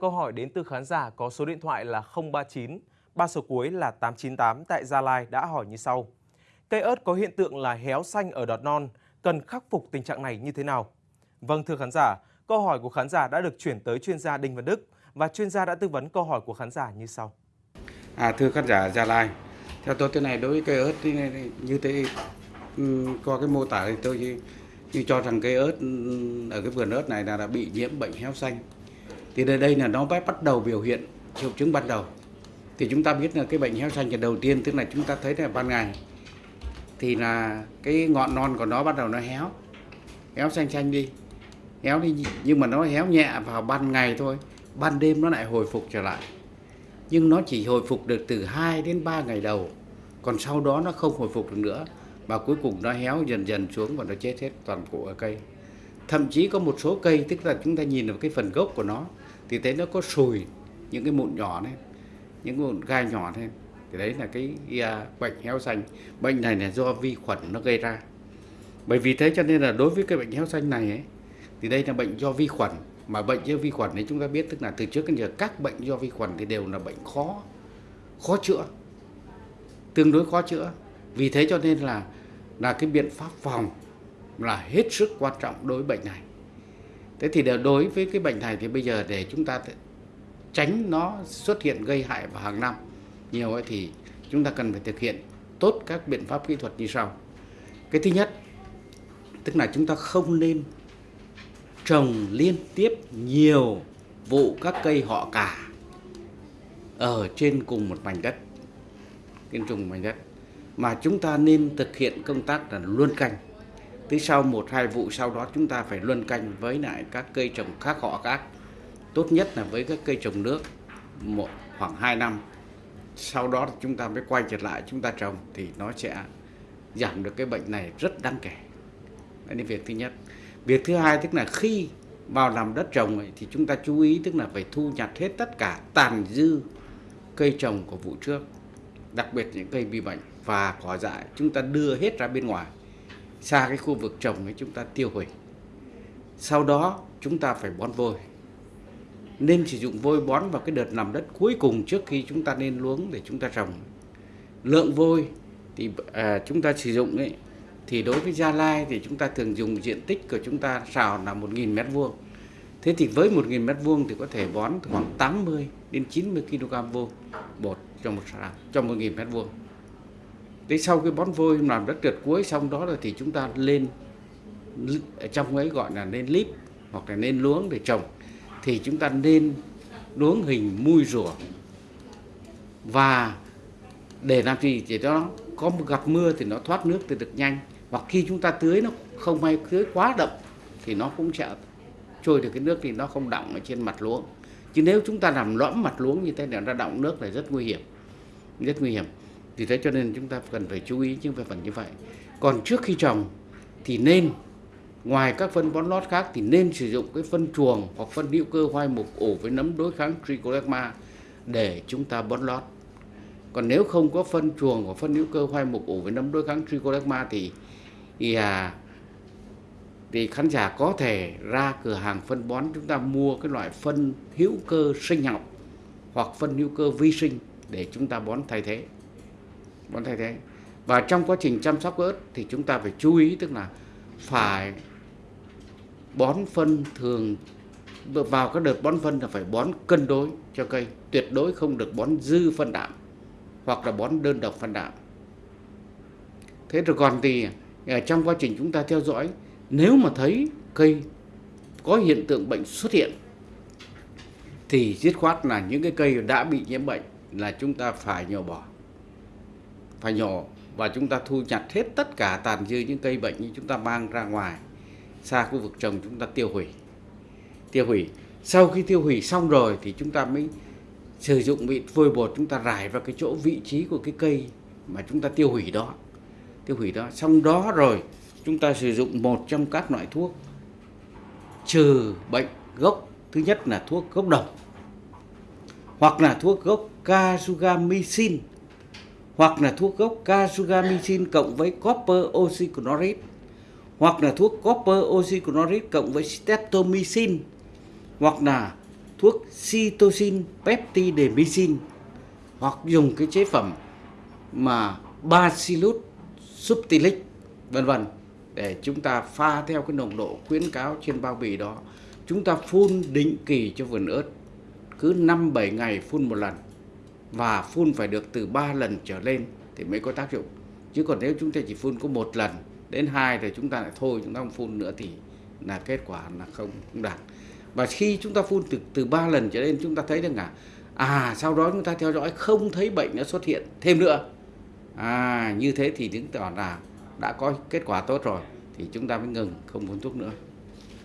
Câu hỏi đến từ khán giả có số điện thoại là 039, ba số cuối là 898 tại Gia Lai đã hỏi như sau. Cây ớt có hiện tượng là héo xanh ở đọt non, cần khắc phục tình trạng này như thế nào? Vâng thưa khán giả, câu hỏi của khán giả đã được chuyển tới chuyên gia Đinh Văn Đức và chuyên gia đã tư vấn câu hỏi của khán giả như sau. À, thưa khán giả Gia Lai, theo tôi thế này đối với cây ớt thì như thế ừ, qua cái mô tả thì tôi như cho rằng cây ớt ừ, ở cái vườn ớt này là đã bị nhiễm bệnh héo xanh thì đây đây là nó bắt đầu biểu hiện triệu chứng ban đầu. Thì chúng ta biết là cái bệnh héo xanh là đầu tiên, tức là chúng ta thấy là ban ngày, thì là cái ngọn non của nó bắt đầu nó héo. Héo xanh xanh đi, héo đi, nhưng mà nó héo nhẹ vào ban ngày thôi, ban đêm nó lại hồi phục trở lại. Nhưng nó chỉ hồi phục được từ 2 đến 3 ngày đầu, còn sau đó nó không hồi phục được nữa, và cuối cùng nó héo dần dần xuống và nó chết hết toàn bộ ở cây thậm chí có một số cây tức là chúng ta nhìn vào cái phần gốc của nó thì thấy nó có sùi những cái mụn nhỏ này những mụn gai nhỏ này thì đấy là cái uh, bệnh héo xanh. Bệnh này là do vi khuẩn nó gây ra. Bởi vì thế cho nên là đối với cái bệnh héo xanh này ấy, thì đây là bệnh do vi khuẩn. Mà bệnh do vi khuẩn thì chúng ta biết tức là từ trước đến giờ các bệnh do vi khuẩn thì đều là bệnh khó khó chữa tương đối khó chữa. Vì thế cho nên là là cái biện pháp phòng là hết sức quan trọng đối với bệnh này. Thế thì đối với cái bệnh này thì bây giờ để chúng ta tránh nó xuất hiện gây hại vào hàng năm nhiều ấy thì chúng ta cần phải thực hiện tốt các biện pháp kỹ thuật như sau. Cái thứ nhất, tức là chúng ta không nên trồng liên tiếp nhiều vụ các cây họ cả ở trên cùng một mảnh đất, trên cùng mảnh đất, mà chúng ta nên thực hiện công tác là luân canh tới sau một hai vụ sau đó chúng ta phải luân canh với lại các cây trồng khác họ khác. Tốt nhất là với các cây trồng nước một khoảng 2 năm. Sau đó chúng ta mới quay trở lại chúng ta trồng thì nó sẽ giảm được cái bệnh này rất đáng kể. Đấy là việc thứ nhất. Việc thứ hai tức là khi vào làm đất trồng ấy, thì chúng ta chú ý tức là phải thu nhặt hết tất cả tàn dư cây trồng của vụ trước đặc biệt những cây bị bệnh và cỏ dại chúng ta đưa hết ra bên ngoài xa cái khu vực trồng ấy chúng ta tiêu hủy. Sau đó chúng ta phải bón vôi. Nên sử dụng vôi bón vào cái đợt nằm đất cuối cùng trước khi chúng ta nên luống để chúng ta trồng. Lượng vôi thì à, chúng ta sử dụng ấy thì đối với Gia Lai thì chúng ta thường dùng diện tích của chúng ta xào là 1.000 mét vuông. Thế thì với 1.000 mét vuông thì có thể bón khoảng 80 đến 90 kg vôi bột cho một xào cho 1.000 mét vuông thế sau cái bón vôi làm đất trượt cuối xong đó là thì chúng ta lên trong ấy gọi là lên líp hoặc là lên luống để trồng. Thì chúng ta nên luống hình mui rùa. Và để làm gì? Thì nó có gặp mưa thì nó thoát nước thì được nhanh. Hoặc khi chúng ta tưới nó không may tưới quá đậm thì nó cũng sẽ trôi được cái nước thì nó không đọng ở trên mặt luống. Chứ nếu chúng ta làm lõm mặt luống như thế này, nó đọng nước là rất nguy hiểm. Rất nguy hiểm vì thế cho nên chúng ta cần phải chú ý những về phần như vậy. Còn trước khi trồng thì nên ngoài các phân bón lót khác thì nên sử dụng cái phân chuồng hoặc phân hữu cơ hoai mục ủ với nấm đối kháng trichoderma để chúng ta bón lót. Còn nếu không có phân chuồng hoặc phân hữu cơ hoai mục ủ với nấm đối kháng trichoderma thì thì à, thì khán giả có thể ra cửa hàng phân bón chúng ta mua cái loại phân hữu cơ sinh học hoặc phân hữu cơ vi sinh để chúng ta bón thay thế bón thay thế. Và trong quá trình chăm sóc ớt thì chúng ta phải chú ý, tức là phải bón phân thường, vào các đợt bón phân là phải bón cân đối cho cây, tuyệt đối không được bón dư phân đạm hoặc là bón đơn độc phân đạm. Thế rồi còn thì à, trong quá trình chúng ta theo dõi, nếu mà thấy cây có hiện tượng bệnh xuất hiện, thì dứt khoát là những cái cây đã bị nhiễm bệnh là chúng ta phải nhổ bỏ phải nhổ và chúng ta thu nhặt hết tất cả tàn dư những cây bệnh như chúng ta mang ra ngoài, xa khu vực trồng chúng ta tiêu hủy. Tiêu hủy. Sau khi tiêu hủy xong rồi thì chúng ta mới sử dụng vị vôi bột chúng ta rải vào cái chỗ vị trí của cái cây mà chúng ta tiêu hủy đó. Tiêu hủy đó. Xong đó rồi, chúng ta sử dụng một trong các loại thuốc, trừ bệnh gốc. Thứ nhất là thuốc gốc đồng, hoặc là thuốc gốc Kasugamycin hoặc là thuốc gốc Kasugamycin cộng với copper oxychloride, hoặc là thuốc copper oxychloride cộng với streptomycin, hoặc là thuốc cytosine peptidemycin, hoặc dùng cái chế phẩm mà Bacillus subtilis vân vân, để chúng ta pha theo cái nồng độ khuyến cáo trên bao bì đó. Chúng ta phun định kỳ cho vườn ớt, cứ 5 7 ngày phun một lần và phun phải được từ 3 lần trở lên thì mới có tác dụng. Chứ còn nếu chúng ta chỉ phun có một lần đến hai thì chúng ta lại thôi chúng ta không phun nữa thì là kết quả là không, không đạt. Và khi chúng ta phun từ từ 3 lần trở lên chúng ta thấy rằng là à sau đó chúng ta theo dõi không thấy bệnh nó xuất hiện thêm nữa. À như thế thì chứng tỏ là đã có kết quả tốt rồi thì chúng ta mới ngừng không phun thuốc nữa